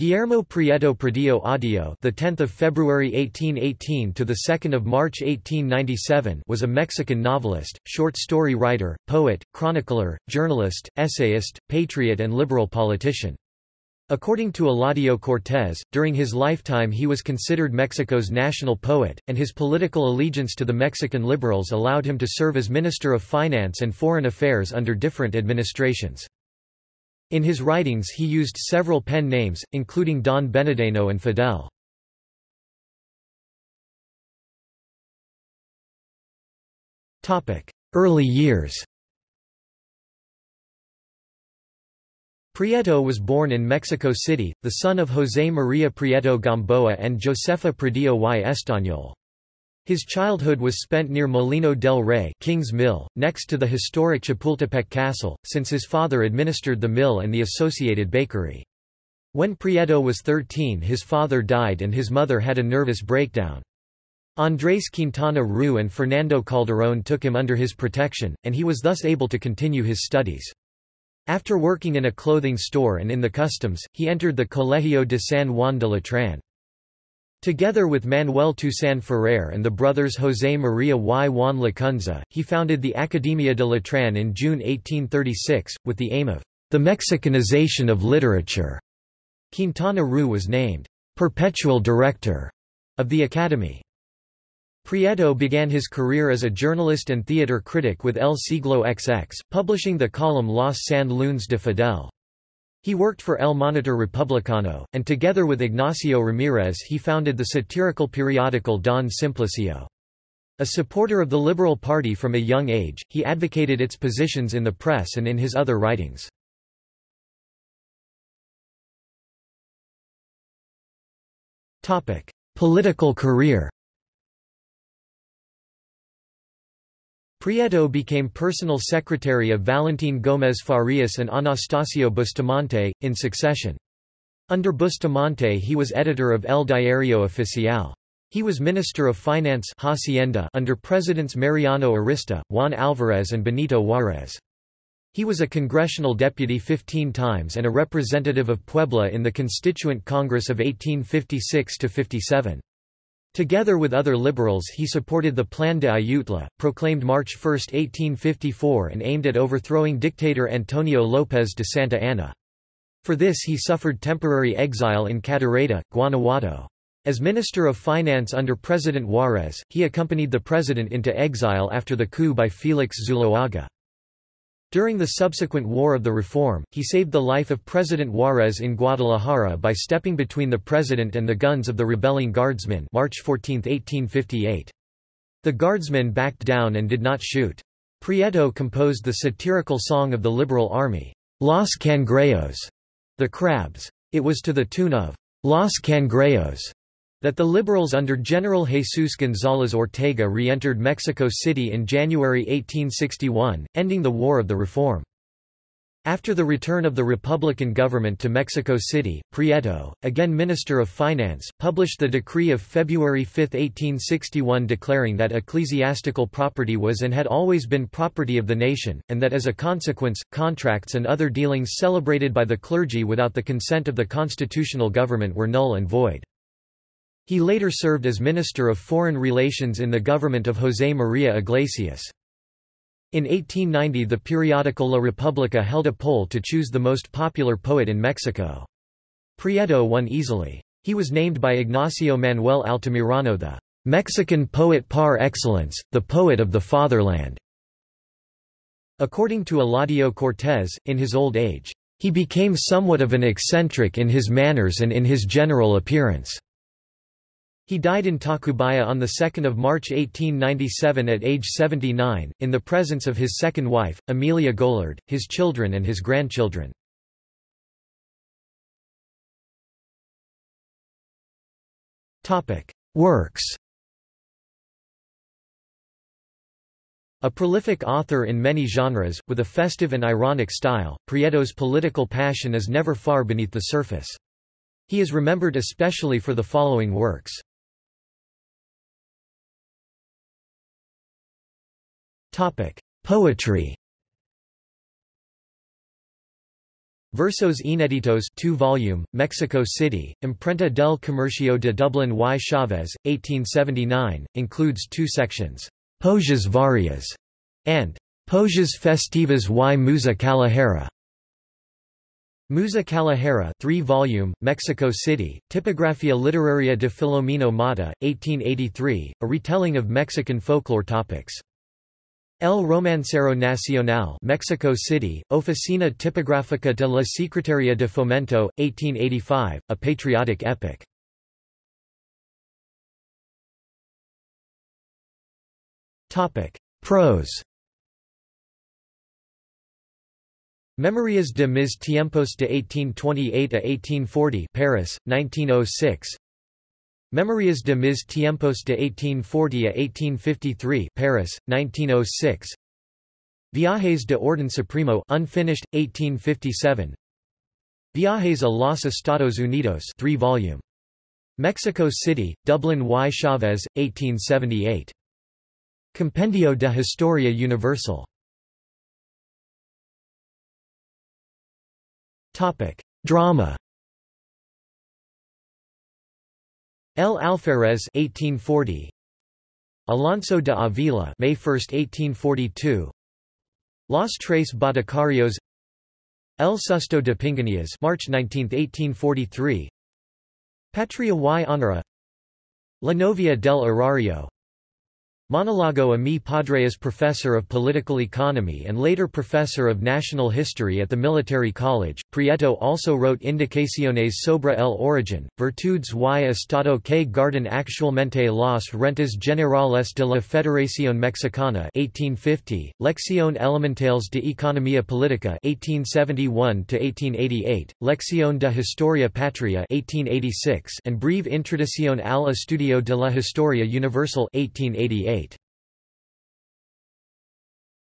Guillermo Prieto Pradillo Audio, the 10th of February 1818 to the 2nd of March 1897, was a Mexican novelist, short story writer, poet, chronicler, journalist, essayist, patriot and liberal politician. According to Eladio Cortés, during his lifetime he was considered Mexico's national poet, and his political allegiance to the Mexican liberals allowed him to serve as Minister of Finance and Foreign Affairs under different administrations. In his writings he used several pen names, including Don Benedeno and Fidel. Early years Prieto was born in Mexico City, the son of José María Prieto Gamboa and Josefa Pradillo y Estañol. His childhood was spent near Molino del Rey King's Mill, next to the historic Chapultepec Castle, since his father administered the mill and the associated bakery. When Prieto was 13 his father died and his mother had a nervous breakdown. Andrés Quintana Roo and Fernando Calderón took him under his protection, and he was thus able to continue his studies. After working in a clothing store and in the customs, he entered the Colegio de San Juan de Letrán. Together with Manuel Toussaint Ferrer and the brothers José María y Juan Lacunza, he founded the Academia de Letrán in June 1836, with the aim of the Mexicanization of literature. Quintana Roo was named perpetual director of the Academy. Prieto began his career as a journalist and theater critic with El Siglo XX, publishing the column Los San Lunes de Fidel. He worked for El Monitor Republicano, and together with Ignacio Ramirez he founded the satirical periodical Don Simplicio. A supporter of the Liberal Party from a young age, he advocated its positions in the press and in his other writings. Political career Prieto became personal secretary of Valentín Gómez Farias and Anastasio Bustamante, in succession. Under Bustamante he was editor of El Diario Oficial. He was Minister of Finance Hacienda under Presidents Mariano Arista, Juan Alvarez and Benito Juárez. He was a congressional deputy 15 times and a representative of Puebla in the Constituent Congress of 1856–57. Together with other liberals he supported the Plan de Ayutla, proclaimed March 1, 1854 and aimed at overthrowing dictator Antonio López de Santa Anna. For this he suffered temporary exile in Cadereyta, Guanajuato. As Minister of Finance under President Juárez, he accompanied the president into exile after the coup by Félix Zuloaga. During the subsequent War of the Reform, he saved the life of President Juárez in Guadalajara by stepping between the president and the guns of the rebelling guardsmen March 14, 1858. The guardsmen backed down and did not shoot. Prieto composed the satirical song of the Liberal Army, Los Cangrejos, the Crabs. It was to the tune of Los Cangrejos that the Liberals under General Jesus González Ortega re-entered Mexico City in January 1861, ending the War of the Reform. After the return of the Republican government to Mexico City, Prieto, again Minister of Finance, published the decree of February 5, 1861 declaring that ecclesiastical property was and had always been property of the nation, and that as a consequence, contracts and other dealings celebrated by the clergy without the consent of the constitutional government were null and void. He later served as Minister of Foreign Relations in the government of José María Iglesias. In 1890 the periodical La República held a poll to choose the most popular poet in Mexico. Prieto won easily. He was named by Ignacio Manuel Altamirano the Mexican poet par excellence, the poet of the fatherland. According to Eladio Cortés, in his old age, he became somewhat of an eccentric in his manners and in his general appearance. He died in Tacubaya on 2 March 1897 at age 79, in the presence of his second wife, Amelia Gollard, his children and his grandchildren. Works A prolific author in many genres, with a festive and ironic style, Prieto's political passion is never far beneath the surface. He is remembered especially for the following works. Poetry. Versos Inéditos 2 volume, Mexico City, Imprenta del Comercio de Dublán y Chavez, 1879, includes two sections, Poesias Varias, and Poesias Festivas y Musa Callejera. Musa Callejera 3 volume, Mexico City, Tipografía Literaria de Filomeno Mata, 1883, a retelling of Mexican folklore topics. El Romancero Nacional Mexico City, Oficina Tipográfica de la Secretaría de Fomento, 1885, a patriotic epic. Prose. Memorias de mis tiempos de 1828 a 1840 Paris, 1906 Memorias de mis tiempos de 1840 a 1853 Paris, 1906 Viajes de Orden Supremo unfinished, 1857 Viajes a los Estados Unidos 3 volume. Mexico City, Dublán y Chavez, 1878. Compendio de Historia Universal. Drama El Alferez 1840 Alonso de Avila May 1, 1842 Los Tres Boticarios. El Susto de Pinganias March 19, 1843 Patria y Honora La Novia del Erario Monologo a mi padre as professor of political economy and later professor of national history at the military college. Prieto also wrote Indicaciones sobre el origen, virtudes y estado que guardan actualmente las rentas generales de la Federación Mexicana 1850, Lección elementales de economía política 1871-1888, Lección de historia patria 1886 and Breve introducción al estudio de la historia universal 1888.